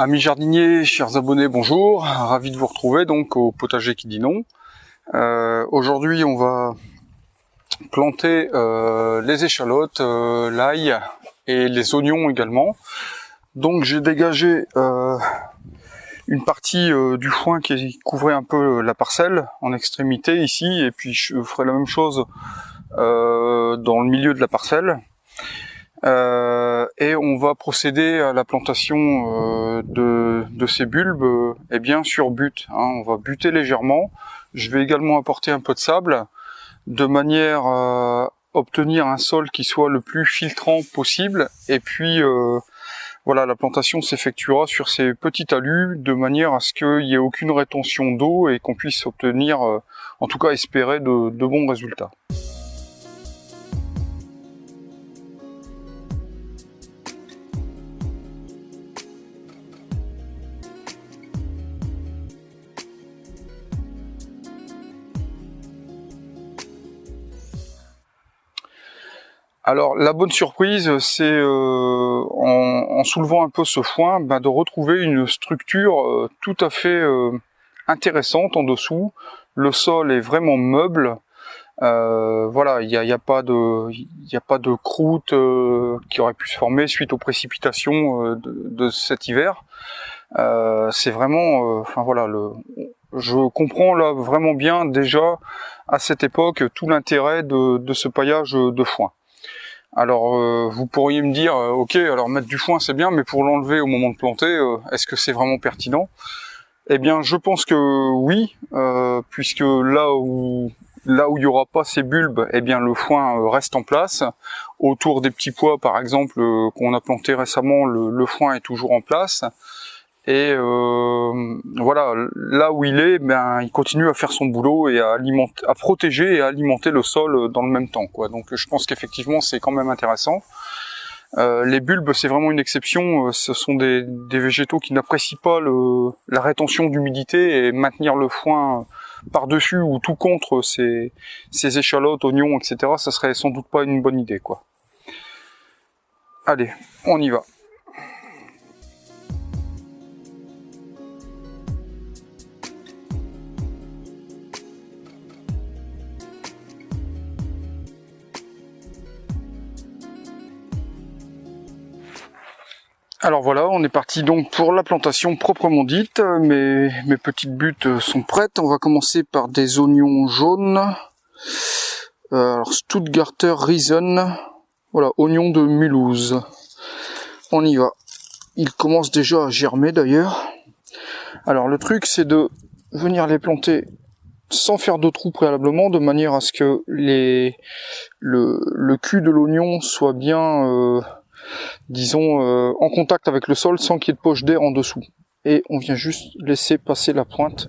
Amis jardiniers, chers abonnés, bonjour. Ravi de vous retrouver donc au potager qui dit non. Euh, aujourd'hui, on va planter euh, les échalotes, euh, l'ail et les oignons également. Donc j'ai dégagé une partie du foin qui couvrait un peu la parcelle en extrémité ici et puis je ferai la même chose dans le milieu de la parcelle. Euh, et on va procéder à la plantation euh, de, ces bulbes et eh bien sur but. Hein. On va buter légèrement. Je vais également apporter un peu de sable de manière à obtenir un sol qui soit le plus filtrant possible. Et puis euh, voilà, la plantation s'effectuera sur ces petits talus de manière à ce qu'il n'y ait aucune rétention d'eau et qu'on puisse obtenir, en tout cas espérer, de bons résultats. Alors la bonne surprise, c'est euh, en, soulevant un peu ce foin, ben, de retrouver une structure euh, tout à fait euh, intéressante en dessous. Le sol est vraiment meuble. voilà, il n'y a, a, pas de, a pas de croûte qui aurait pu se former suite aux précipitations de, cet hiver. c'est vraiment, enfin voilà, le, je comprends là vraiment bien déjà à cette époque tout l'intérêt de, de ce paillage de foin. Alors euh, vous pourriez me dire, euh, ok, alors mettre du foin c'est bien, mais pour l'enlever au moment de planter, euh, est-ce que c'est vraiment pertinent? Eh bien, je pense que oui, puisque là où là où il y aura pas ces bulbes, eh bien le foin reste en place. Autour des petits pois, par exemple, qu'on a planté récemment, le, foin est toujours en place. Et euh, voilà, là où il est, ben, il continue à faire son boulot et à, alimenter, à protéger et à alimenter le sol dans le même temps. Quoi. Donc je pense qu'effectivement c'est quand même intéressant. Euh, les bulbes, c'est vraiment une exception. Ce sont des, végétaux qui n'apprécient pas le, la rétention d'humidité et maintenir le foin par-dessus ou tout contre ces, ces échalotes, oignons, etc. Ça serait sans doute pas une bonne idée. quoi. Allez, on y va. Alors voilà, on est parti donc pour la plantation proprement dite. Mes, mes petites buttes sont prêtes. On va commencer par des oignons jaunes. Euh, alors Stuttgarter Riesen. Voilà, oignons de Mulhouse. On y va. Ils commencent déjà à germer d'ailleurs. Alors le truc c'est de venir les planter sans faire de trous préalablement, de manière à ce que les, le, cul de l'oignon soit bien... Euh, disons, euh, en contact avec le sol sans qu'il y ait de poche d'air en dessous. Et on vient juste laisser passer la pointe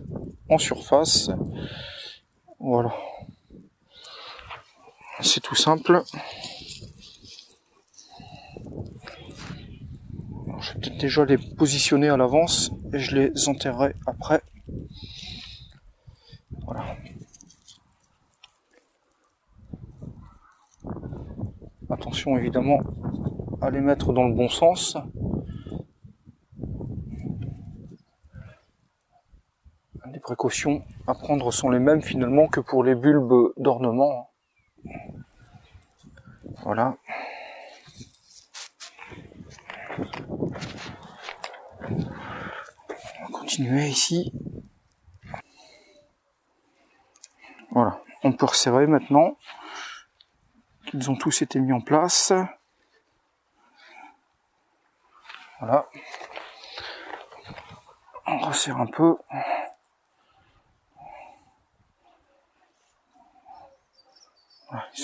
en surface. Voilà. C'est tout simple. je vais peut-être déjà les positionner à l'avance et je les enterrerai après. Voilà. Attention évidemment à les mettre dans le bon sens. Les précautions à prendre sont les mêmes finalement que pour les bulbes d'ornement. Voilà. On va continuer ici. Voilà, on peut resserrer maintenant. Ils ont tous été mis en place. Voilà. On resserre un peu.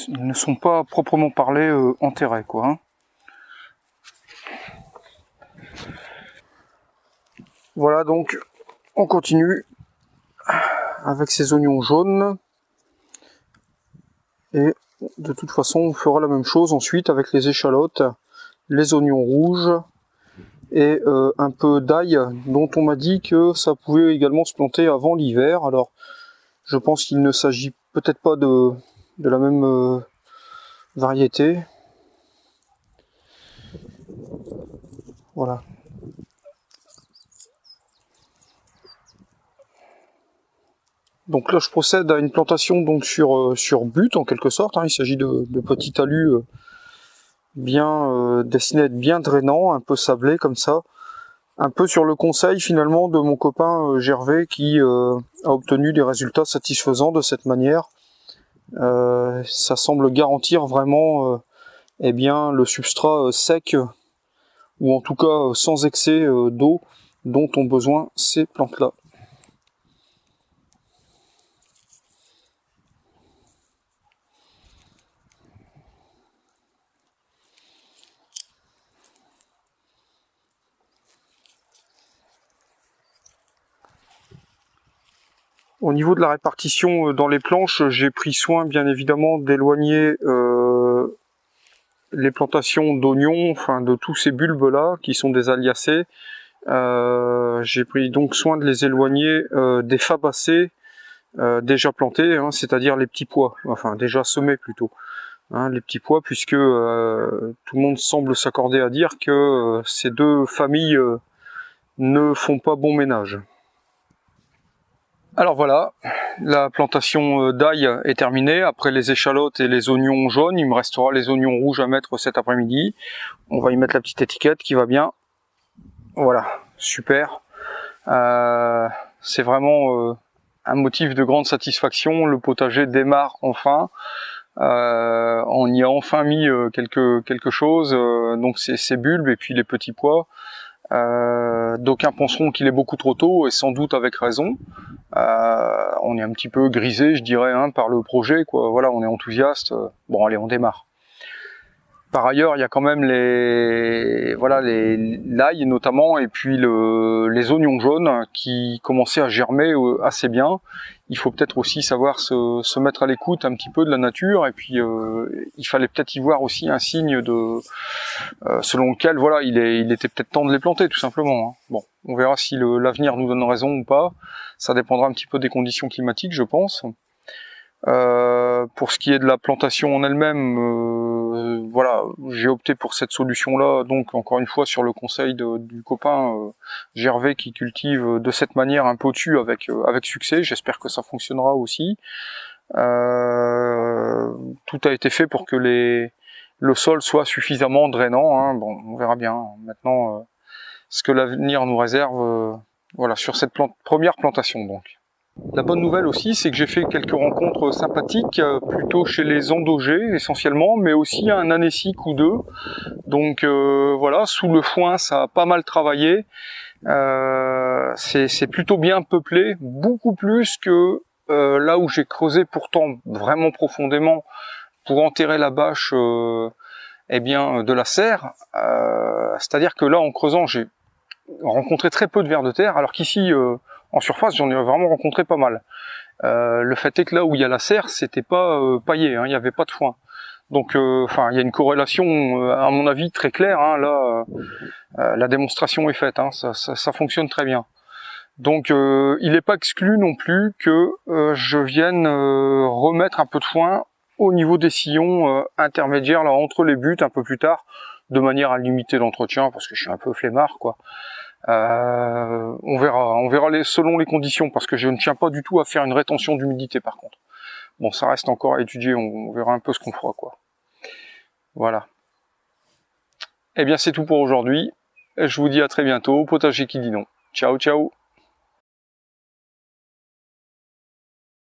Ils ne sont pas proprement parlés euh, enterrés, quoi. Hein. Voilà, donc on continue avec ces oignons jaunes. Et de toute façon, on fera la même chose ensuite avec les échalotes, les oignons rouges, et euh, un peu d'ail dont on m'a dit que ça pouvait également se planter avant l'hiver. Alors je pense qu'il ne s'agit peut-être pas de, de, la même euh, variété. Voilà. Donc là je procède à une plantation donc sur, euh, sur but en quelque sorte. Hein. Il s'agit de, de petits talus bien euh, destinés à être bien drainants, un peu sablés comme ça. Un peu sur le conseil finalement de mon copain Gervais qui a obtenu des résultats satisfaisants de cette manière. ça semble garantir vraiment eh bien le substrat sec ou en tout cas sans excès d'eau dont ont besoin ces plantes Au niveau de la répartition euh, dans les planches, j'ai pris soin bien évidemment d'éloigner euh, les plantations d'oignons, enfin de tous ces bulbes là qui sont des aliacées. Euh, j'ai pris donc soin de les éloigner des fabacées déjà plantés, hein, c'est-à-dire les petits pois, enfin déjà semés plutôt. Hein, les petits pois, puisque tout le monde semble s'accorder à dire que ces deux familles ne font pas bon ménage. Alors voilà, la plantation euh, d'ail est terminée. Après les échalotes et les oignons jaunes, il me restera les oignons rouges à mettre cet après-midi. On va y mettre la petite étiquette qui va bien. Voilà, super. Euh, c'est vraiment euh, un motif de grande satisfaction. Le potager démarre enfin. on y a enfin mis quelque, quelque chose, donc ces bulbes et puis les petits pois. Euh, D'aucuns penseront qu'il est beaucoup trop tôt et sans doute avec raison. Euh, on est un petit peu grisé, je dirais, hein, par le projet. Quoi. Voilà, on est enthousiaste. Bon, allez, on démarre. Par ailleurs, il y a quand même les voilà les l'ail notamment et puis le, les oignons jaunes qui commençaient à germer euh, assez bien. Il faut peut-être aussi savoir se, mettre à l'écoute un petit peu de la nature et puis euh, il fallait peut-être y voir aussi un signe de euh, selon lequel voilà il, était peut-être temps de les planter tout simplement. Hein. Bon, on verra si l'avenir nous donne raison ou pas. Ça dépendra un petit peu des conditions climatiques, je pense. Pour ce qui est de la plantation en elle-même, voilà, j'ai opté pour cette solution-là. Donc encore une fois sur le conseil du copain euh, Gervais qui cultive de cette manière un potu avec avec succès. J'espère que ça fonctionnera aussi. tout a été fait pour que le sol soit suffisamment drainant. Hein. Bon, on verra bien maintenant ce que l'avenir nous réserve. voilà sur cette première plantation donc. La bonne nouvelle aussi, c'est que j'ai fait quelques rencontres sympathiques, euh, plutôt chez les endogés essentiellement, mais aussi un anécique ou deux. Donc euh, voilà, sous le foin, ça a pas mal travaillé. Euh, c'est plutôt bien peuplé, beaucoup plus que là où j'ai creusé pourtant vraiment profondément pour enterrer la bâche eh bien, de la serre. C'est-à-dire que là, en creusant, j'ai rencontré très peu de vers de terre, alors qu'ici en surface, j'en ai vraiment rencontré pas mal. Euh, le fait est que là où il y a la serre, c'était pas euh, paillé, hein, il n'y avait pas de foin. Donc, euh, enfin, il y a une corrélation, à mon avis, très claire. Hein, là, la démonstration est faite, hein, ça, fonctionne très bien. Donc, il n'est pas exclu non plus que je vienne remettre un peu de foin au niveau des sillons intermédiaires là entre les buts un peu plus tard, de manière à limiter l'entretien, parce que je suis un peu flemmard, quoi. Euh, on verra, on verra les, selon les conditions, parce que je ne tiens pas du tout à faire une rétention d'humidité par contre. Bon, ça reste encore à étudier, on, verra un peu ce qu'on fera, quoi. Voilà. Eh bien, c'est tout pour aujourd'hui. Je vous dis à très bientôt, potager qui dit non. Ciao, ciao